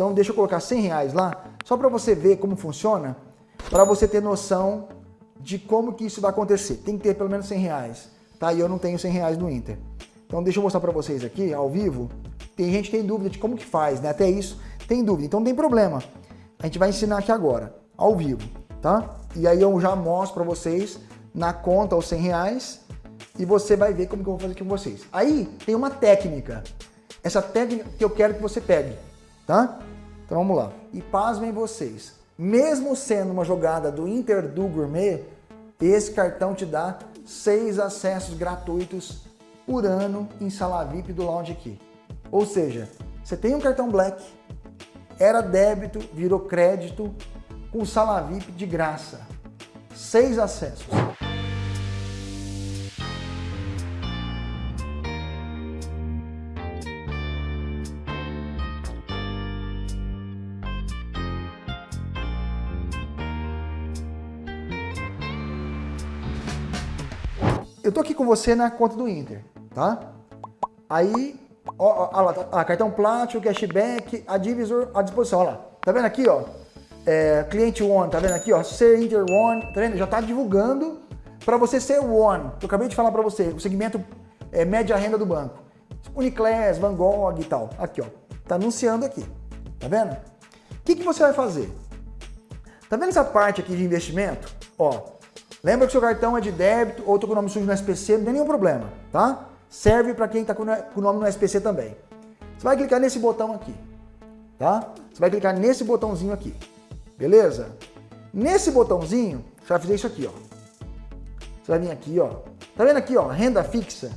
Então deixa eu colocar 100 reais lá, só para você ver como funciona, para você ter noção de como que isso vai acontecer. Tem que ter pelo menos 100 reais, tá? E eu não tenho 100 reais no Inter. Então deixa eu mostrar para vocês aqui, ao vivo. Tem gente que tem dúvida de como que faz, né? Até isso tem dúvida, então não tem problema. A gente vai ensinar aqui agora, ao vivo, tá? E aí eu já mostro para vocês na conta os 100 reais e você vai ver como que eu vou fazer aqui com vocês. Aí tem uma técnica, essa técnica que eu quero que você pegue, tá? Então vamos lá. E pasmem vocês, mesmo sendo uma jogada do Inter do Gourmet, esse cartão te dá seis acessos gratuitos por ano em sala VIP do Lounge aqui. Ou seja, você tem um cartão Black, era débito, virou crédito, com sala VIP de graça. Seis acessos. Eu tô aqui com você na conta do Inter, tá? Aí, ó, ó, lá, tá, cartão Platinum, cashback, a divisor à disposição, ó lá. Tá vendo aqui, ó? É, cliente One, tá vendo aqui, ó? Ser Inter One, tá vendo? Já tá divulgando para você ser One. Eu acabei de falar para você, o segmento é, média renda do banco. Uniclass, Van Gogh e tal. Aqui, ó. Tá anunciando aqui. Tá vendo? O que, que você vai fazer? Tá vendo essa parte aqui de investimento? Ó, lembra que seu cartão é de débito ou com o nome sujo no SPC, não tem nenhum problema, tá? Serve para quem tá com o nome no SPC também. Você vai clicar nesse botão aqui, tá? Você vai clicar nesse botãozinho aqui, beleza? Nesse botãozinho, você vai fazer isso aqui, ó. Você vai vir aqui, ó. Tá vendo aqui, ó, renda fixa?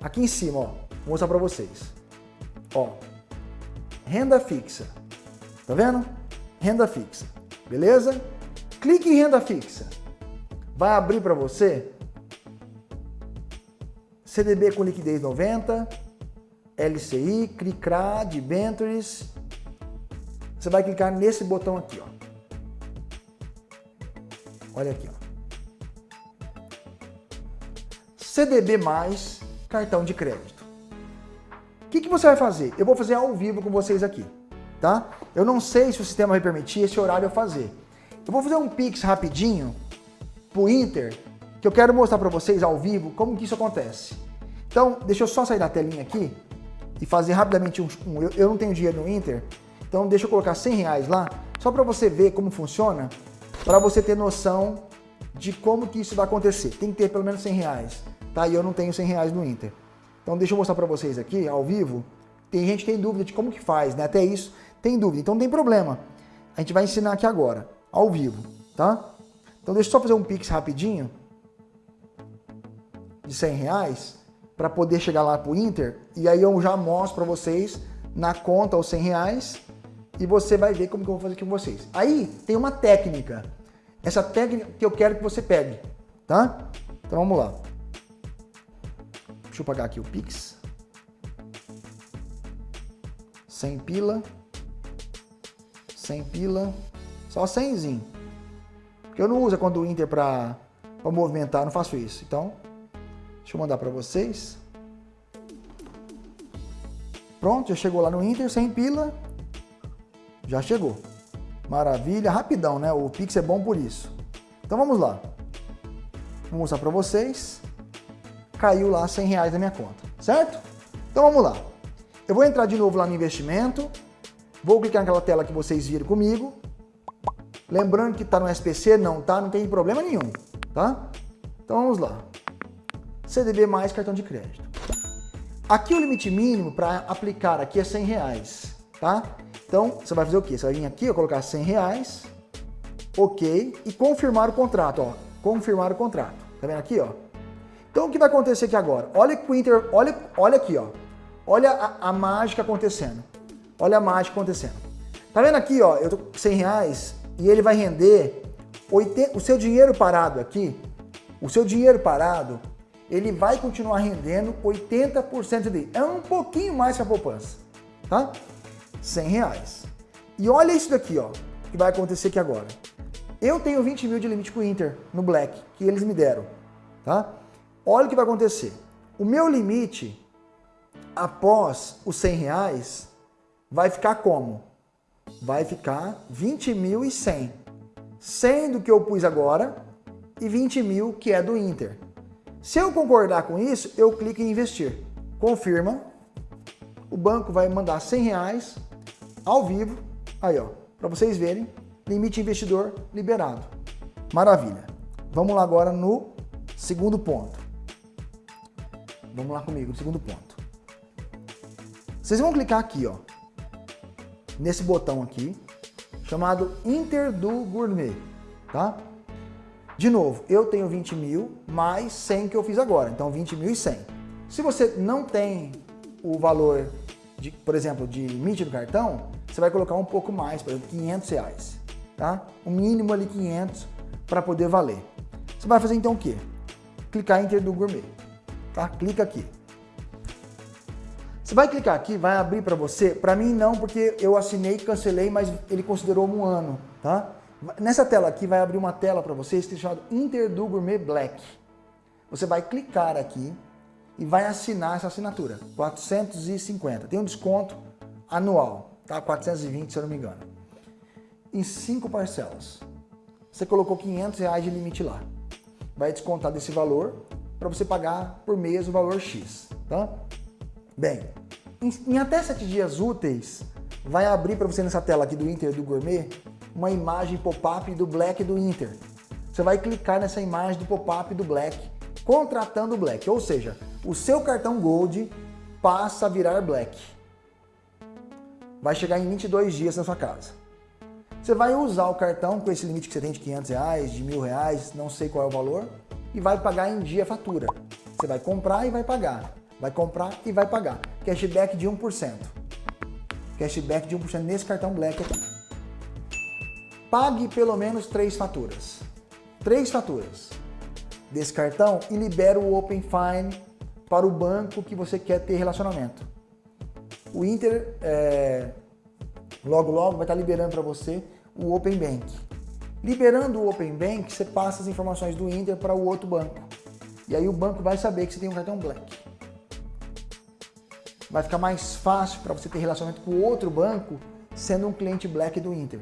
Aqui em cima, ó. Vou mostrar para vocês. Ó, renda fixa. Tá vendo? Renda fixa. Beleza? Clique em renda fixa. Vai abrir para você CDB com liquidez 90, LCI, CRICRA, debentures. Você vai clicar nesse botão aqui, ó. Olha aqui, ó. CDB mais cartão de crédito. O que, que você vai fazer? Eu vou fazer ao vivo com vocês aqui, tá? Eu não sei se o sistema vai permitir esse horário eu fazer. Eu vou fazer um Pix rapidinho pro Inter, que eu quero mostrar para vocês ao vivo como que isso acontece. Então, deixa eu só sair da telinha aqui e fazer rapidamente um... um eu, eu, não tenho dinheiro no Inter, então deixa eu colocar 100 reais lá, só para você ver como funciona, para você ter noção de como que isso vai acontecer. Tem que ter pelo menos 100 reais tá? E eu não tenho 100 reais no Inter. Então deixa eu mostrar para vocês aqui, ao vivo. Tem gente que tem dúvida de como que faz, né? Até isso tem dúvida, então não tem problema. A gente vai ensinar aqui agora, ao vivo, tá? Então deixa eu só fazer um Pix rapidinho, de 100 reais, para poder chegar lá pro Inter, e aí eu já mostro para vocês na conta os 100 reais, e você vai ver como que eu vou fazer aqui com vocês. Aí tem uma técnica, essa técnica que eu quero que você pegue, tá? Então vamos lá. Deixa eu pagar aqui o Pix. 100 pila. 100 pila. Só 100zinho. Eu não uso a conta do Inter para movimentar, não faço isso. Então, deixa eu mandar para vocês. Pronto, já chegou lá no Inter, 100 pila. Já chegou. Maravilha, rapidão, né? O Pix é bom por isso. Então vamos lá. Vou mostrar para vocês caiu lá 100 reais na minha conta, certo? Então vamos lá. Eu vou entrar de novo lá no investimento, vou clicar naquela tela que vocês viram comigo. Lembrando que está no SPC, não tá, não tem problema nenhum, tá? Então vamos lá. CDB mais cartão de crédito. Aqui o limite mínimo para aplicar aqui é 100 reais, tá? Então você vai fazer o quê? Você vai vir aqui, ó, colocar 100 reais, ok, e confirmar o contrato, ó, confirmar o contrato. Tá vendo aqui, ó? Então o que vai acontecer aqui agora? Olha que o Inter, olha, olha aqui, ó. Olha a, a, mágica acontecendo. Olha a mágica acontecendo. Tá vendo aqui, ó? Eu tô com 100 reais e ele vai render 80, o seu dinheiro parado aqui, o seu dinheiro parado, ele vai continuar rendendo 80% dele. É um pouquinho mais que a poupança, tá? 100 reais. E olha isso daqui, ó, que vai acontecer aqui agora. Eu tenho 20 mil de limite com o Inter no Black, que eles me deram, tá? Olha o que vai acontecer. O meu limite, após os 100 reais, vai ficar como? Vai ficar 20.100. 100 do que eu pus agora e 20 mil que é do Inter. Se eu concordar com isso, eu clico em investir. Confirma. O banco vai mandar 100 reais ao vivo. Aí, ó, para vocês verem. Limite investidor liberado. Maravilha. Vamos lá agora no segundo ponto. Vamos lá comigo no segundo ponto. Vocês vão clicar aqui, ó, nesse botão aqui, chamado Inter do Gourmet, tá? De novo, eu tenho 20 mil mais 100 que eu fiz agora, então 20 mil e 100. Se você não tem o valor, de, por exemplo, de limite do cartão, você vai colocar um pouco mais, por exemplo, 500 reais, tá? O mínimo ali 500 para poder valer. Você vai fazer então o quê? Clicar em Inter do Gourmet, tá? Clica aqui. Você vai clicar aqui, vai abrir para você. Para mim não, porque eu assinei, cancelei, mas ele considerou um ano, tá? Nessa tela aqui vai abrir uma tela para vocês que é chamado Interdu Gourmet Black. Você vai clicar aqui e vai assinar essa assinatura, 450. Tem um desconto anual, tá? 420 se eu não me engano. Em cinco parcelas. Você colocou 500 reais de limite lá. Vai descontar desse valor para você pagar por mês o valor X, tá? Bem, em, em até sete dias úteis, vai abrir para você nessa tela aqui do Inter do Gourmet uma imagem pop-up do Black do Inter. Você vai clicar nessa imagem do pop-up do Black, contratando o Black, ou seja, o seu cartão Gold passa a virar Black. Vai chegar em 22 dias na sua casa. Você vai usar o cartão com esse limite que você tem de 500 reais, de mil reais, não sei qual é o valor, e vai pagar em dia a fatura. Você vai comprar e vai pagar. Vai comprar e vai pagar. Cashback de 1%. Cashback de 1% nesse cartão Black aqui pague pelo menos três faturas. Três faturas desse cartão e libera o Open Fine para o banco que você quer ter relacionamento. O Inter, é, logo logo, vai estar liberando para você o Open Bank. Liberando o Open Bank, você passa as informações do Inter para o outro banco. E aí o banco vai saber que você tem um cartão Black. Vai ficar mais fácil para você ter relacionamento com outro banco sendo um cliente Black do Inter.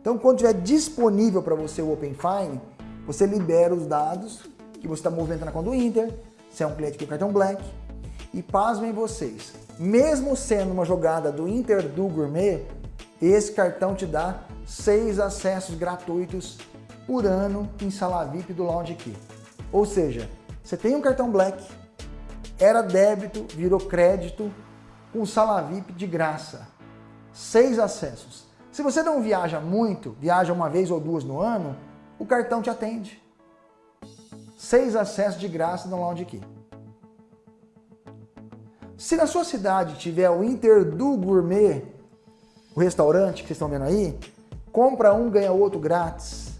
Então, quando estiver disponível para você o Open Fine, você libera os dados que você está movimentando na conta do Inter, se é um cliente com cartão Black, e pasmem vocês, mesmo sendo uma jogada do Inter do Gourmet, esse cartão te dá seis acessos gratuitos por ano em sala VIP do Lounge Key. Ou seja, você tem um cartão Black, era débito, virou crédito, com sala VIP de graça. Seis acessos. Se você não viaja muito, viaja uma vez ou duas no ano, o cartão te atende. Seis acessos de graça no Lounge Key. Se na sua cidade tiver o Inter do Gourmet, o restaurante que vocês estão vendo aí, compra um, ganha outro grátis.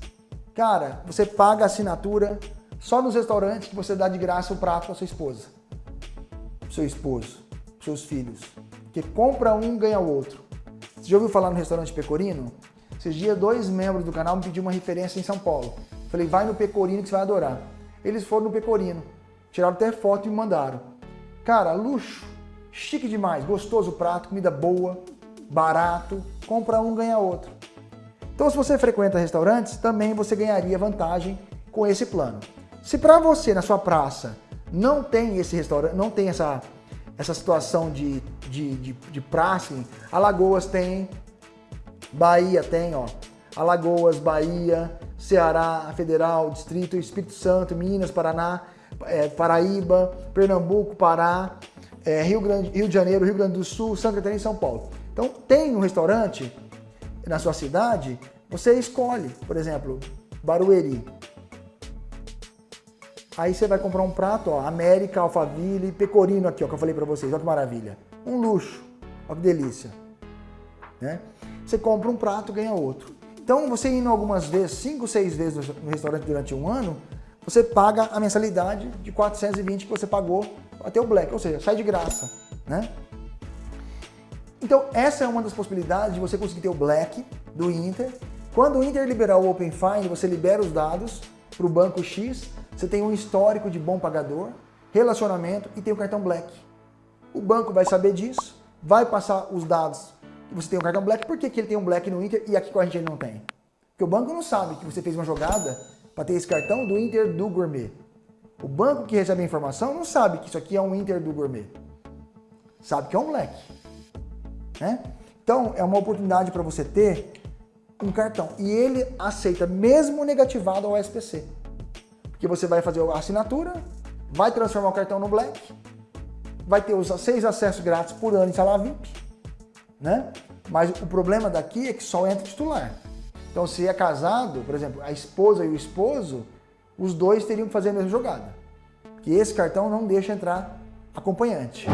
Cara, você paga a assinatura só nos restaurantes que você dá de graça o prato para sua esposa, seu esposo, seus filhos. Que compra um, ganha o outro. Você já ouviu falar no restaurante Pecorino? Esses dias, dois membros do canal me pediram uma referência em São Paulo. Falei, vai no Pecorino que você vai adorar. Eles foram no Pecorino, tiraram até foto e me mandaram. Cara, luxo, chique demais, gostoso o prato, comida boa, barato, compra um, ganha outro. Então, se você frequenta restaurantes, também você ganharia vantagem com esse plano. Se para você, na sua praça, não tem esse restaurante, não tem essa essa situação de, de, de, de praxe. Alagoas tem, Bahia tem, ó. Alagoas, Bahia, Ceará, Federal, Distrito, Espírito Santo, Minas, Paraná, é, Paraíba, Pernambuco, Pará, é, Rio, Grande, Rio de Janeiro, Rio Grande do Sul, Santa Catarina e São Paulo. Então tem um restaurante na sua cidade, você escolhe, por exemplo, Barueri, Aí você vai comprar um prato, ó, América, Alphaville, Pecorino aqui, ó, que eu falei para vocês, olha que maravilha. Um luxo, olha que delícia. Né? Você compra um prato, ganha outro. Então, você indo algumas vezes, cinco, seis vezes no restaurante durante um ano, você paga a mensalidade de 420 que você pagou até o Black, ou seja, sai de graça, né? Então, essa é uma das possibilidades de você conseguir ter o Black do Inter. Quando o Inter liberar o Open Find, você libera os dados para o banco X, você tem um histórico de bom pagador, relacionamento e tem o cartão Black. O banco vai saber disso, vai passar os dados que você tem um cartão Black, por que, que ele tem um Black no Inter e aqui com a gente ele não tem? Porque o banco não sabe que você fez uma jogada para ter esse cartão do Inter do Gourmet. O banco que recebe a informação não sabe que isso aqui é um Inter do Gourmet. Sabe que é um Black. Né? Então, é uma oportunidade para você ter um cartão. E ele aceita mesmo negativado ao SPC. Porque você vai fazer a assinatura, vai transformar o cartão no Black, vai ter os seis acessos grátis por ano em sala VIP, né? Mas o problema daqui é que só entra titular. Então, se é casado, por exemplo, a esposa e o esposo, os dois teriam que fazer a mesma jogada. Que esse cartão não deixa entrar acompanhante.